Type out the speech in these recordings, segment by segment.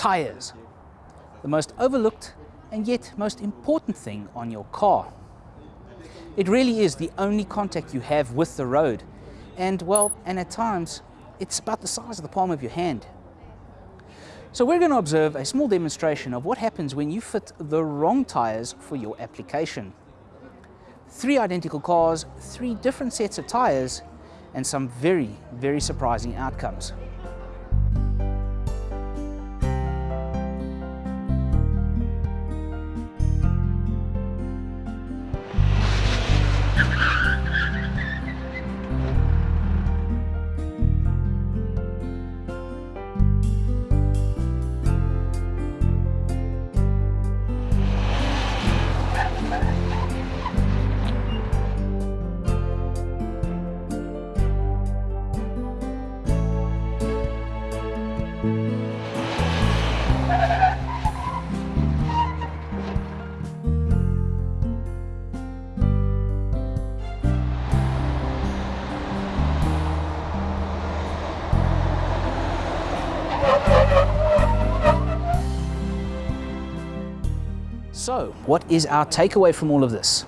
Tires. The most overlooked and yet most important thing on your car. It really is the only contact you have with the road. And well, and at times, it's about the size of the palm of your hand. So we're going to observe a small demonstration of what happens when you fit the wrong tires for your application. Three identical cars, three different sets of tires, and some very, very surprising outcomes. So, what is our takeaway from all of this?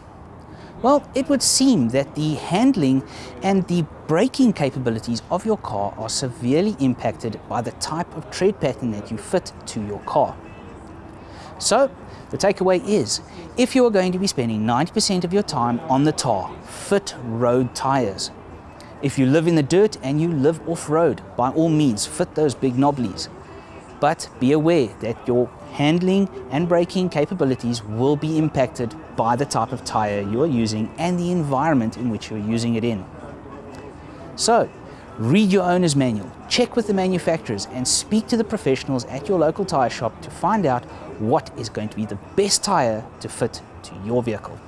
Well, it would seem that the handling and the braking capabilities of your car are severely impacted by the type of tread pattern that you fit to your car. So, the takeaway is, if you are going to be spending 90% of your time on the tar, fit road tires. If you live in the dirt and you live off-road, by all means, fit those big knobblies. But be aware that your handling and braking capabilities will be impacted by the type of tire you are using and the environment in which you're using it in. So, read your owner's manual, check with the manufacturers and speak to the professionals at your local tire shop to find out what is going to be the best tire to fit to your vehicle.